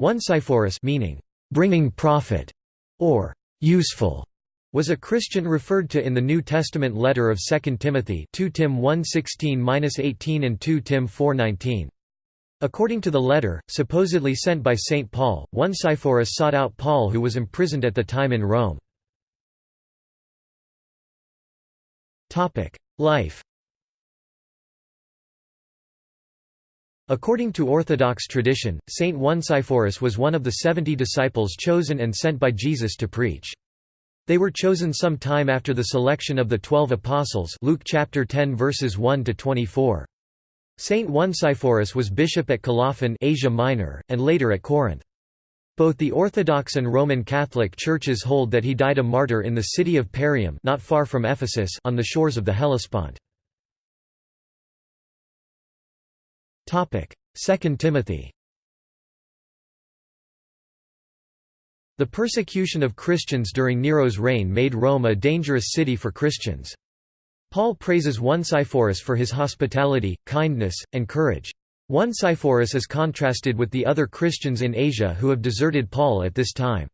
Onesiphorus meaning, "...bringing profit", or "...useful", was a Christian referred to in the New Testament letter of 2 Timothy 2 Tim 1:16-18 and 2 Tim 4:19. According to the letter, supposedly sent by St. Paul, one Onesiphorus sought out Paul who was imprisoned at the time in Rome. Life According to Orthodox tradition, Saint Onesiphorus was one of the seventy disciples chosen and sent by Jesus to preach. They were chosen some time after the selection of the twelve apostles Luke chapter 10 verses 1 to 24. Saint Onesiphorus was bishop at Colophon Asia Minor, and later at Corinth. Both the Orthodox and Roman Catholic churches hold that he died a martyr in the city of Parium not far from Ephesus on the shores of the Hellespont. 2 Timothy The persecution of Christians during Nero's reign made Rome a dangerous city for Christians. Paul praises Onesiphorus for his hospitality, kindness, and courage. Onesiphorus is contrasted with the other Christians in Asia who have deserted Paul at this time.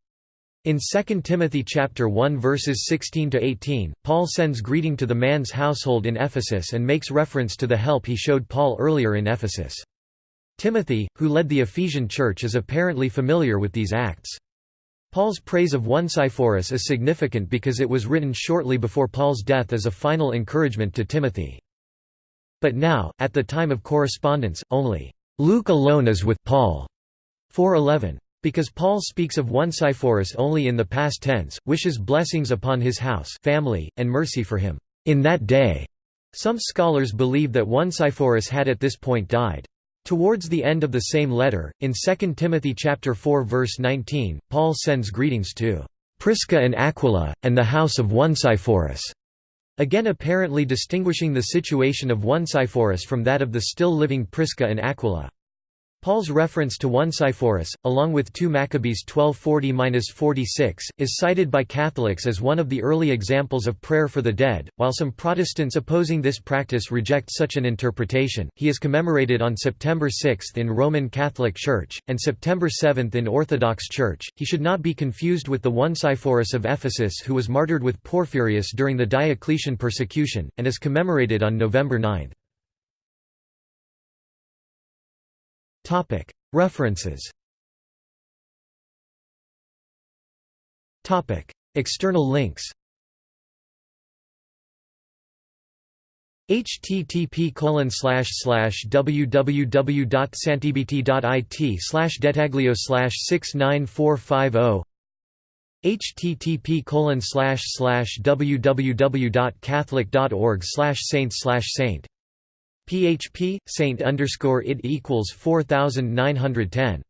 In 2 Timothy chapter 1 verses 16 to 18, Paul sends greeting to the man's household in Ephesus and makes reference to the help he showed Paul earlier in Ephesus. Timothy, who led the Ephesian church is apparently familiar with these acts. Paul's praise of Onesiphorus is significant because it was written shortly before Paul's death as a final encouragement to Timothy. But now, at the time of correspondence, only Luke alone is with Paul. 411. Because Paul speaks of Onesiphorus only in the past tense, wishes blessings upon his house family, and mercy for him, in that day. Some scholars believe that Onesiphorus had at this point died. Towards the end of the same letter, in 2 Timothy chapter 4 verse 19, Paul sends greetings to Prisca and Aquila, and the house of Onesiphorus, again apparently distinguishing the situation of Onesiphorus from that of the still living Prisca and Aquila. Paul's reference to Onesiphorus, along with 2 Maccabees 1240–46, is cited by Catholics as one of the early examples of prayer for the dead. While some Protestants opposing this practice reject such an interpretation, he is commemorated on September 6 in Roman Catholic Church, and September 7 in Orthodox Church. He should not be confused with the Onesiphorus of Ephesus who was martyred with Porphyrius during the Diocletian persecution, and is commemorated on November 9. References. External links. Http www.santibt.it slash dettaglio slash 69450 http colon slash slash www.catholic.org slash saint slash saint php saint underscore it equals 4910